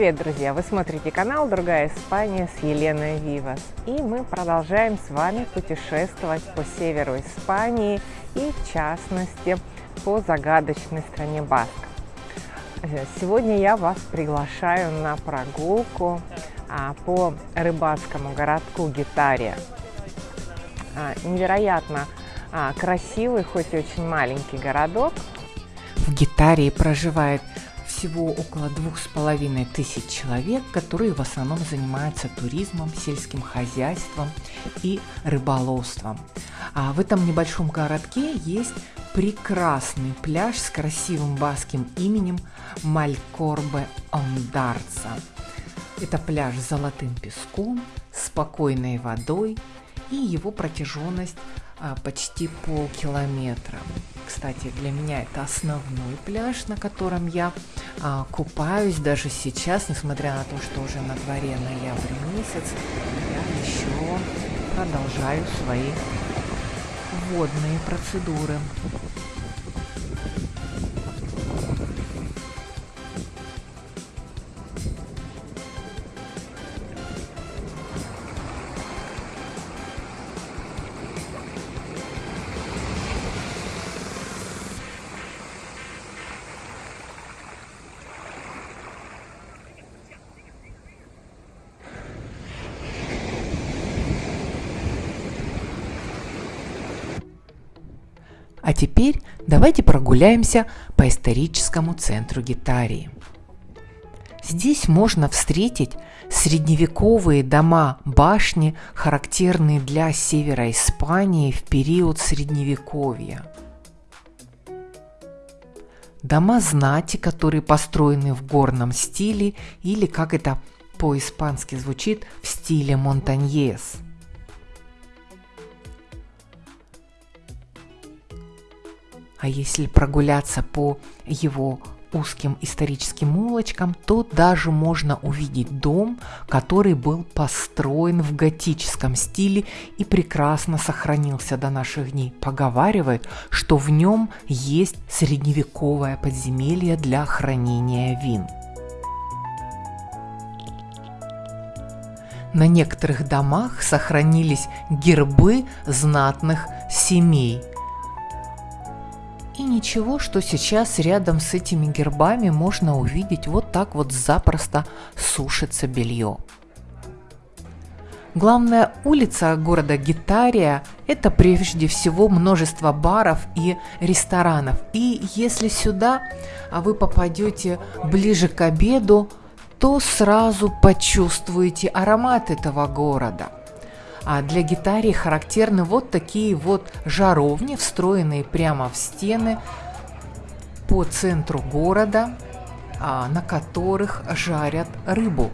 Привет, друзья! Вы смотрите канал «Другая Испания» с Еленой Вивас. И мы продолжаем с вами путешествовать по северу Испании и, в частности, по загадочной стране Баск. Сегодня я вас приглашаю на прогулку а, по рыбацкому городку Гитария. А, невероятно а, красивый, хоть и очень маленький городок. В Гитарии проживает всего около двух с половиной тысяч человек, которые в основном занимаются туризмом, сельским хозяйством и рыболовством. А в этом небольшом городке есть прекрасный пляж с красивым баским именем Малькорбе Ондарца. Это пляж с золотым песком, спокойной водой и его протяженность а, почти полкилометра. Кстати, для меня это основной пляж, на котором я а, купаюсь даже сейчас, несмотря на то, что уже на дворе ноябрь месяц, я еще продолжаю свои водные процедуры. А теперь давайте прогуляемся по историческому центру Гитарии. Здесь можно встретить средневековые дома-башни, характерные для севера Испании в период Средневековья. Дома знати, которые построены в горном стиле или, как это по-испански звучит, в стиле Монтаньес – А если прогуляться по его узким историческим улочкам, то даже можно увидеть дом, который был построен в готическом стиле и прекрасно сохранился до наших дней. Поговаривают, что в нем есть средневековое подземелье для хранения вин. На некоторых домах сохранились гербы знатных семей – ничего, что сейчас рядом с этими гербами можно увидеть вот так вот запросто сушится белье. Главная улица города Гитария – это прежде всего множество баров и ресторанов. И если сюда вы попадете ближе к обеду, то сразу почувствуете аромат этого города – а для гитары характерны вот такие вот жаровни, встроенные прямо в стены по центру города, а, на которых жарят рыбу.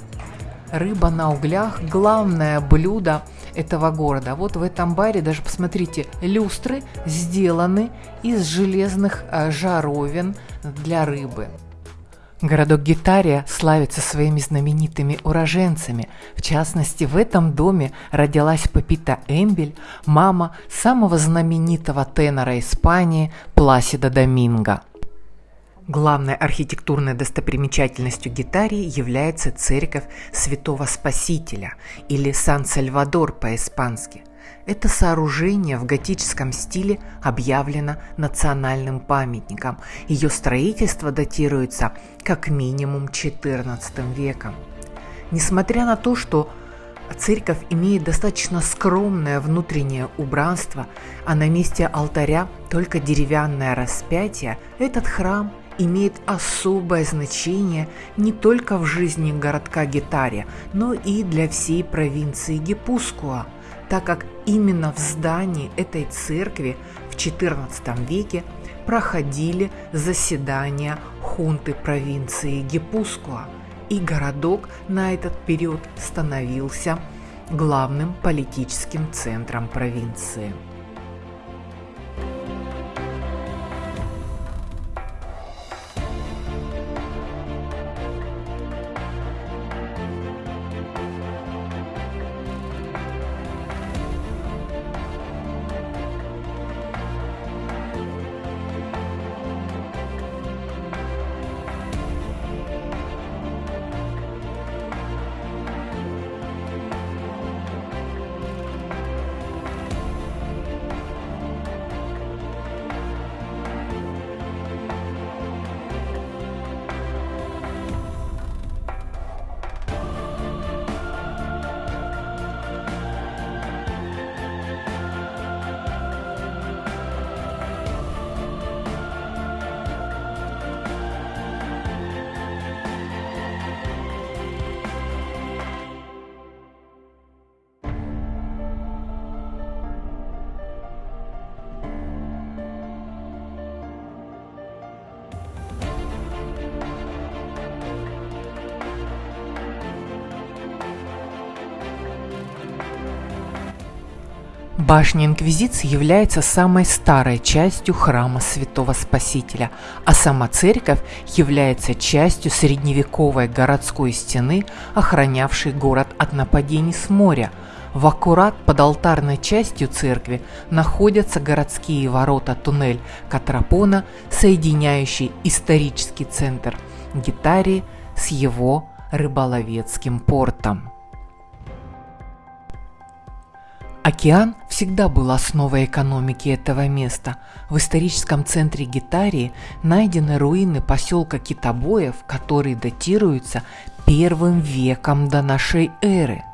Рыба на углях – главное блюдо этого города. Вот в этом баре даже посмотрите, люстры сделаны из железных а, жаровин для рыбы. Городок Гитария славится своими знаменитыми уроженцами. В частности, в этом доме родилась Папита Эмбель, мама самого знаменитого тенора Испании Пласида Доминго. Главной архитектурной достопримечательностью Гитарии является церковь Святого Спасителя или Сан-Сальвадор по-испански – это сооружение в готическом стиле объявлено национальным памятником. Ее строительство датируется как минимум XIV веком. Несмотря на то, что церковь имеет достаточно скромное внутреннее убранство, а на месте алтаря только деревянное распятие, этот храм имеет особое значение не только в жизни городка Гитария, но и для всей провинции Гипускуа – так как именно в здании этой церкви в XIV веке проходили заседания хунты провинции Гипускуа, и городок на этот период становился главным политическим центром провинции. Башня Инквизиции является самой старой частью храма Святого Спасителя, а сама церковь является частью средневековой городской стены, охранявшей город от нападений с моря. В аккурат под алтарной частью церкви находятся городские ворота-туннель Катрапона, соединяющий исторический центр Гитарии с его рыболовецким портом. Океан всегда был основой экономики этого места. В историческом центре Гитарии найдены руины поселка Китобоев, которые датируются первым веком до нашей эры.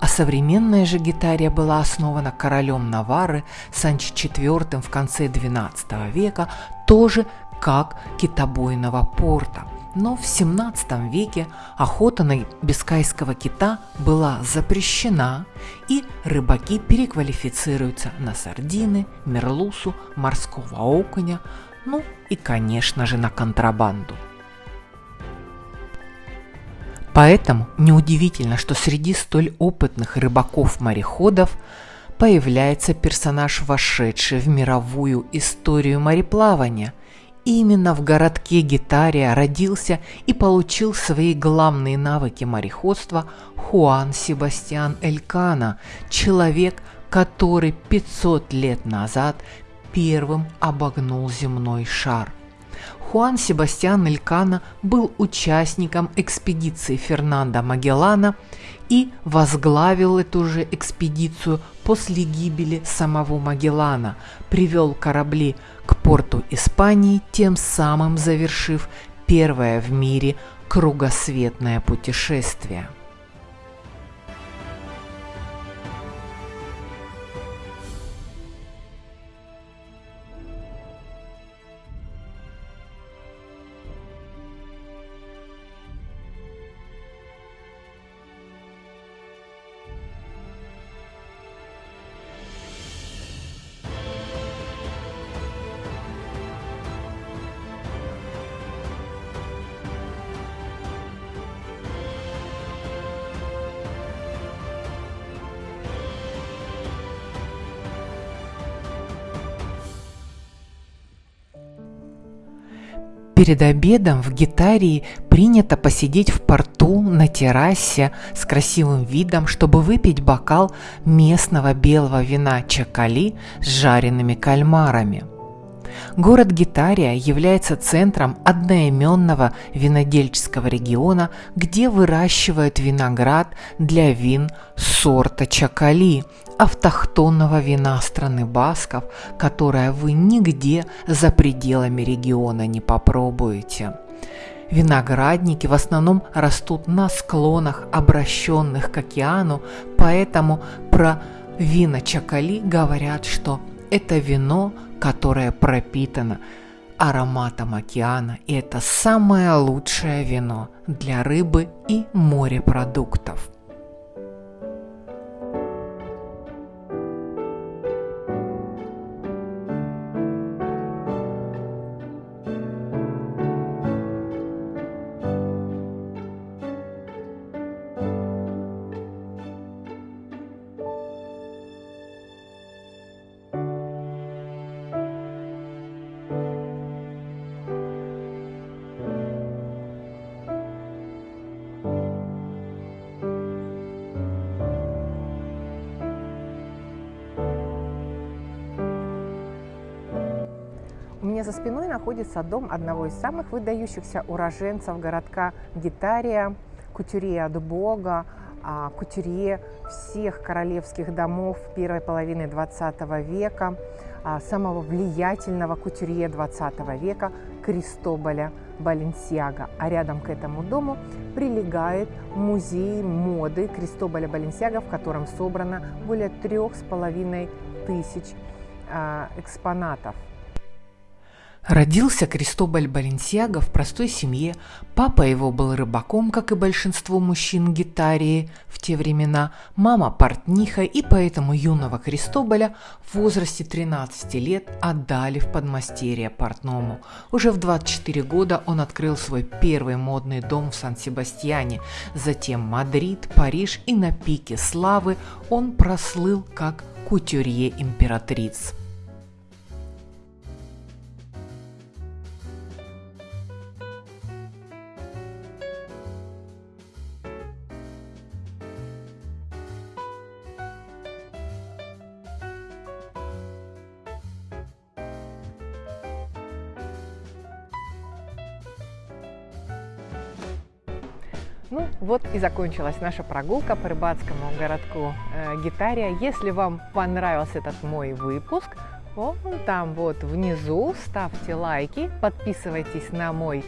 А современная же Гитария была основана королем Навары Санчо IV в конце XII века, тоже как китобойного порта – но в 17 веке охота на бискайского кита была запрещена, и рыбаки переквалифицируются на сардины, мерлусу, морского окуня, ну и, конечно же, на контрабанду. Поэтому неудивительно, что среди столь опытных рыбаков-мореходов появляется персонаж, вошедший в мировую историю мореплавания – Именно в городке Гитария родился и получил свои главные навыки мореходства Хуан Себастьян Элькана, человек, который 500 лет назад первым обогнул земной шар. Хуан Себастьян Элькана был участником экспедиции Фернандо Магеллана и возглавил эту же экспедицию после гибели самого Магеллана, привел корабли к порту Испании, тем самым завершив первое в мире кругосветное путешествие. Перед обедом в Гитарии принято посидеть в порту на террасе с красивым видом, чтобы выпить бокал местного белого вина чакали с жареными кальмарами – Город Гитария является центром одноименного винодельческого региона, где выращивают виноград для вин сорта Чакали, автохтонного вина страны Басков, которое вы нигде за пределами региона не попробуете. Виноградники в основном растут на склонах, обращенных к океану, поэтому про вина Чакали говорят, что это вино которое пропитано ароматом океана, и это самое лучшее вино для рыбы и морепродуктов. Меня за спиной находится дом одного из самых выдающихся уроженцев городка Гитария, кутюрье от Бога, а, кутюрье всех королевских домов первой половины 20 века, а, самого влиятельного кутюрье 20 века Кристоболя Баленсиага. А рядом к этому дому прилегает музей моды Кристоболя Баленсиага, в котором собрано более трех с половиной тысяч а, экспонатов. Родился Кристобаль Баленсиаго в простой семье. Папа его был рыбаком, как и большинство мужчин Гитарии в те времена. Мама портниха, и поэтому юного Кристобаля в возрасте 13 лет отдали в подмастерье портному. Уже в 24 года он открыл свой первый модный дом в Сан-Себастьяне. Затем Мадрид, Париж и на пике славы он прослыл как кутюрье императриц. Ну вот и закончилась наша прогулка по рыбацкому городку э, Гитария. Если вам понравился этот мой выпуск, вон там вот внизу ставьте лайки, подписывайтесь на мой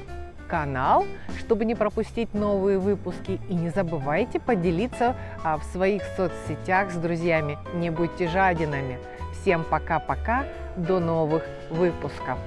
канал, чтобы не пропустить новые выпуски. И не забывайте поделиться а, в своих соцсетях с друзьями. Не будьте жадинами. Всем пока-пока, до новых выпусков.